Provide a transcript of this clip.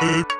What?